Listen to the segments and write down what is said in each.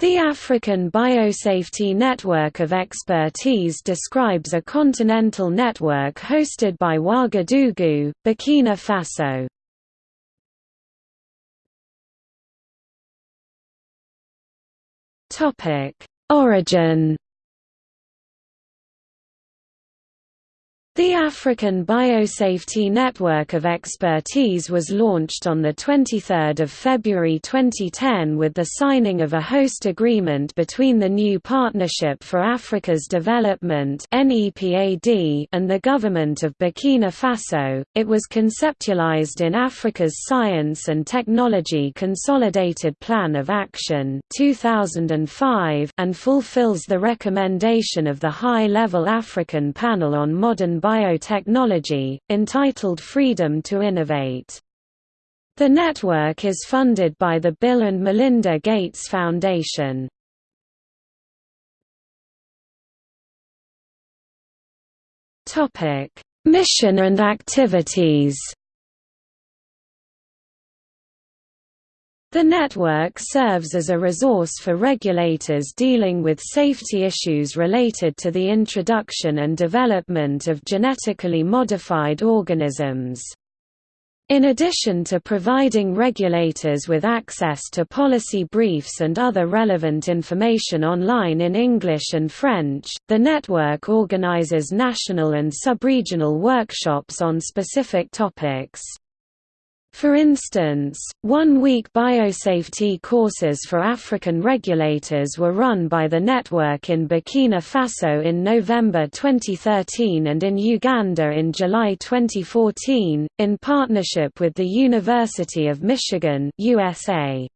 The African Biosafety Network of Expertise describes a continental network hosted by Ouagadougou, Burkina Faso. Origin The African Biosafety Network of Expertise was launched on 23 February 2010 with the signing of a host agreement between the New Partnership for Africa's Development and the government of Burkina Faso. It was conceptualized in Africa's Science and Technology Consolidated Plan of Action 2005 and fulfills the recommendation of the High-Level African Panel on Modern biotechnology, entitled Freedom to Innovate. The network is funded by the Bill and Melinda Gates Foundation. Mission and activities The network serves as a resource for regulators dealing with safety issues related to the introduction and development of genetically modified organisms. In addition to providing regulators with access to policy briefs and other relevant information online in English and French, the network organizes national and sub-regional workshops on specific topics. For instance, one-week biosafety courses for African regulators were run by the network in Burkina Faso in November 2013 and in Uganda in July 2014, in partnership with the University of Michigan USA.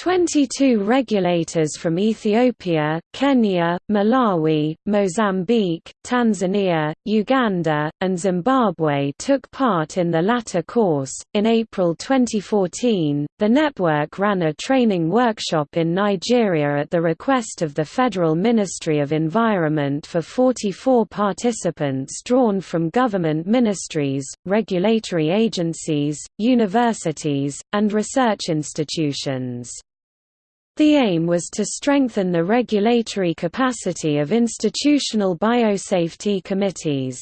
22 regulators from Ethiopia, Kenya, Malawi, Mozambique, Tanzania, Uganda, and Zimbabwe took part in the latter course. In April 2014, the network ran a training workshop in Nigeria at the request of the Federal Ministry of Environment for 44 participants drawn from government ministries, regulatory agencies, universities, and research institutions. The aim was to strengthen the regulatory capacity of institutional biosafety committees.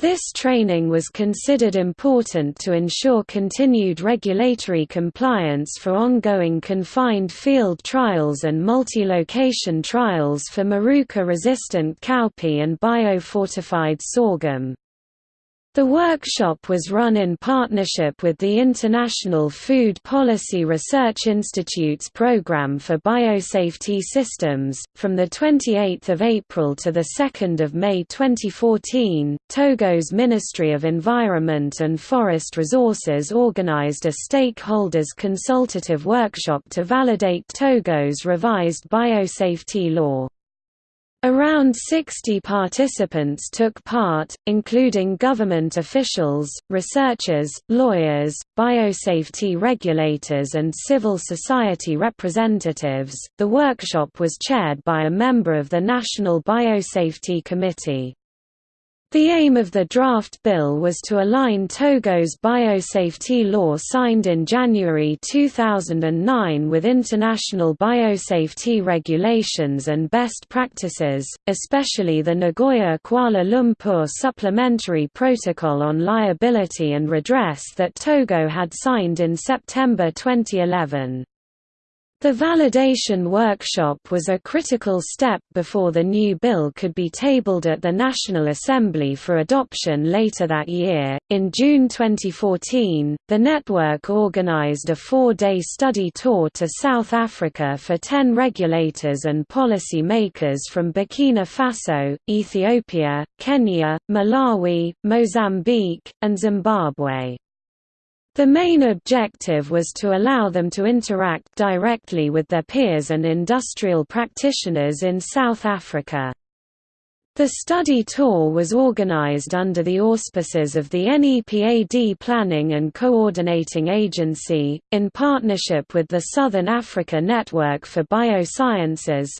This training was considered important to ensure continued regulatory compliance for ongoing confined field trials and multi-location trials for Maruca-resistant cowpea and biofortified sorghum. The workshop was run in partnership with the International Food Policy Research Institute's Programme for Biosafety Systems. From the 28th of April to the 2nd of May 2014, Togo's Ministry of Environment and Forest Resources organized a stakeholders consultative workshop to validate Togo's revised biosafety law. Around 60 participants took part, including government officials, researchers, lawyers, biosafety regulators, and civil society representatives. The workshop was chaired by a member of the National Biosafety Committee. The aim of the draft bill was to align Togo's biosafety law signed in January 2009 with international biosafety regulations and best practices, especially the Nagoya-Kuala Lumpur Supplementary Protocol on Liability and Redress that Togo had signed in September 2011. The validation workshop was a critical step before the new bill could be tabled at the National Assembly for adoption later that year. In June 2014, the network organized a four day study tour to South Africa for 10 regulators and policy makers from Burkina Faso, Ethiopia, Kenya, Malawi, Mozambique, and Zimbabwe. The main objective was to allow them to interact directly with their peers and industrial practitioners in South Africa. The study tour was organized under the auspices of the NEPAD Planning and Coordinating Agency, in partnership with the Southern Africa Network for Biosciences